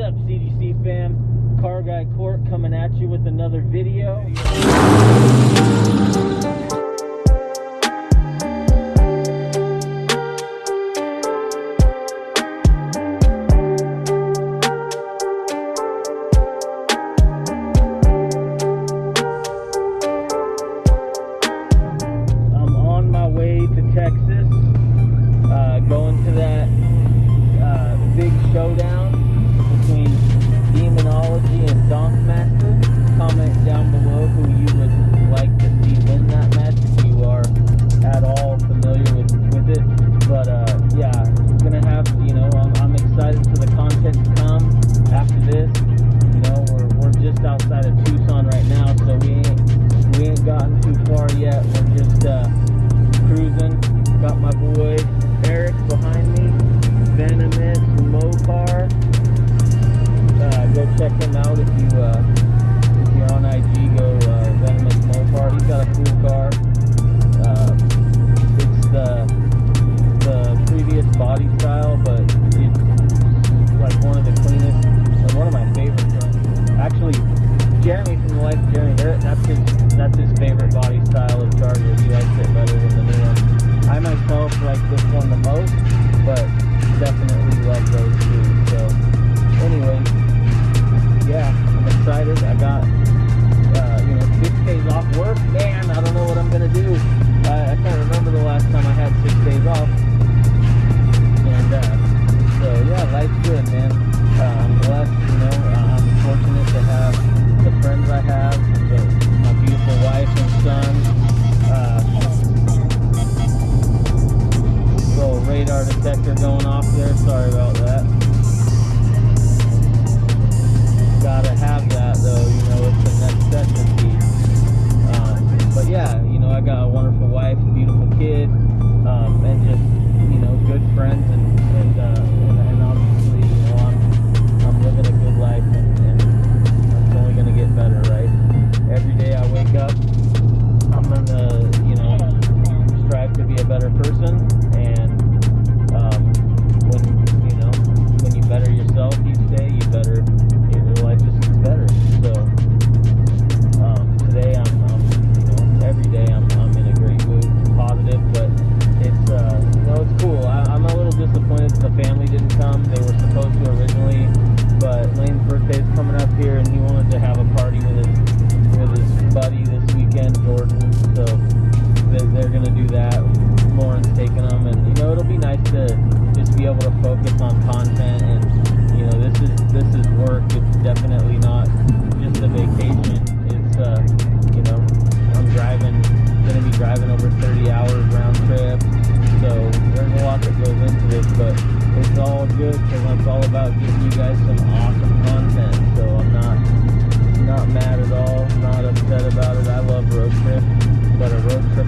up, CDC fam? Car Guy Court coming at you with another video.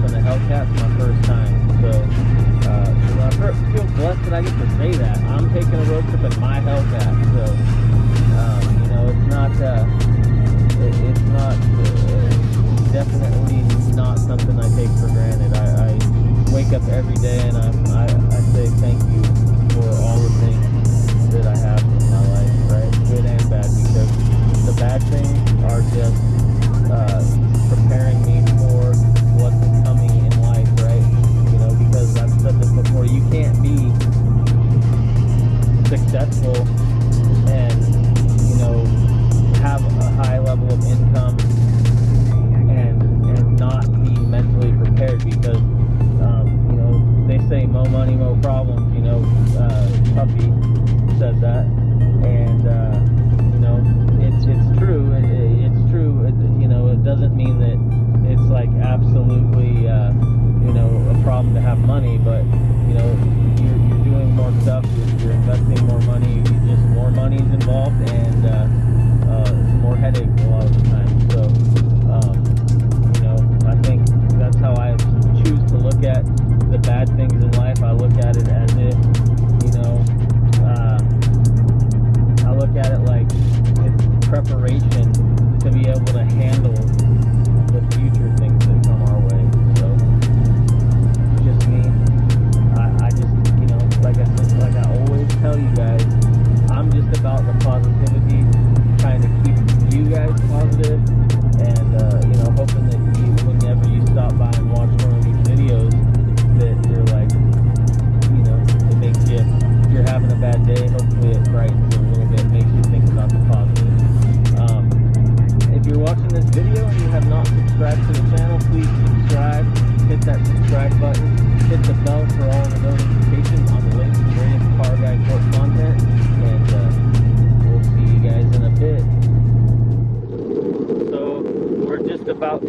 on the Hellcat for my first time. So uh, I feel blessed that I get to say that. I'm taking a road trip in my Hellcat. So um, you know, it's not uh, it, it's not uh, definitely not something I take for granted. I, I wake up every day and I, I I say thank you for all the things that I have in my life, right? Good and bad, because the bad things are just can't be successful and you know have a high level of income and and not be mentally prepared because um, you know they say mo money mo problems you know uh, Puffy said that.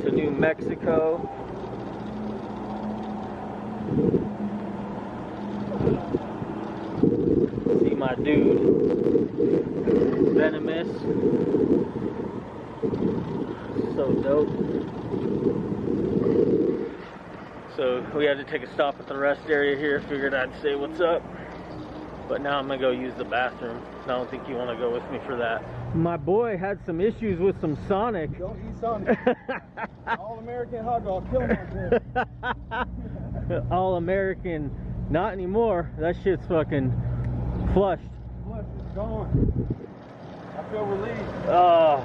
New Mexico. See my dude, Venomous. So dope. So we had to take a stop at the rest area here. Figured I'd say what's up. But now I'm gonna go use the bathroom. I don't think you want to go with me for that. My boy had some issues with some Sonic. Don't eat Sonic. All American hot dog, kill him. All American, not anymore. That shit's fucking flushed. Flush is gone. I feel relieved. Oh,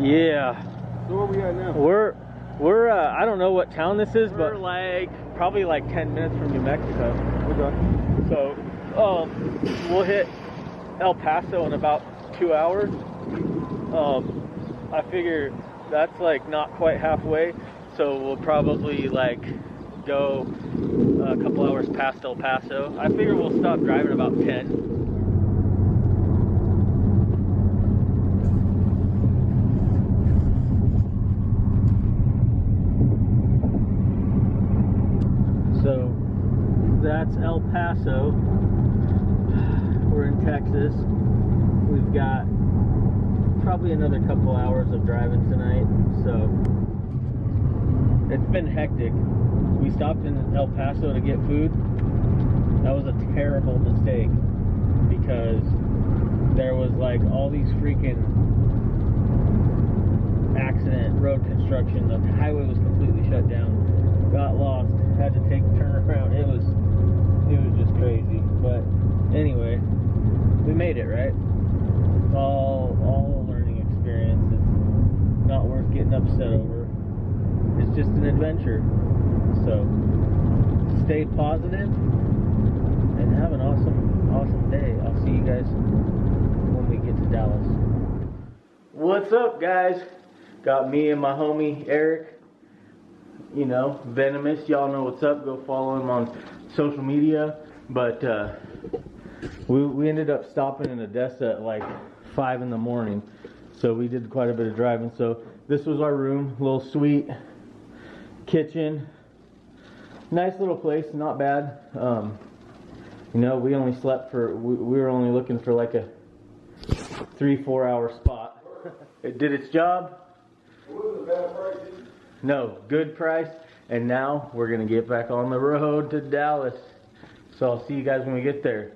yeah. So where we at now? We're we're uh, I don't know what town this is, but we're like probably like 10 minutes from New Mexico. Okay. So um, we'll hit El Paso in about two hours. Um, I figure that's like not quite halfway, so we'll probably like go a couple hours past El Paso. I figure we'll stop driving about 10. So that's El Paso. Texas. We've got probably another couple hours of driving tonight. So it's been hectic. We stopped in El Paso to get food. That was a terrible mistake because there was like all these freaking accident road construction. The highway was completely shut down. Got lost. Had to take a turn around. It was it was just crazy. But anyway, we made it, right? It's all all a learning experience. It's not worth getting upset over. It's just an adventure. So stay positive and have an awesome, awesome day. I'll see you guys when we get to Dallas. What's up, guys? Got me and my homie Eric. You know, Venomous. Y'all know what's up. Go follow him on social media. But uh, we, we ended up stopping in Odessa at like 5 in the morning. So we did quite a bit of driving. So this was our room, little suite, kitchen. Nice little place, not bad. Um, you know, we only slept for, we, we were only looking for like a three, four hour spot. It did its job. No, good price. And now we're going to get back on the road to Dallas. So I'll see you guys when we get there.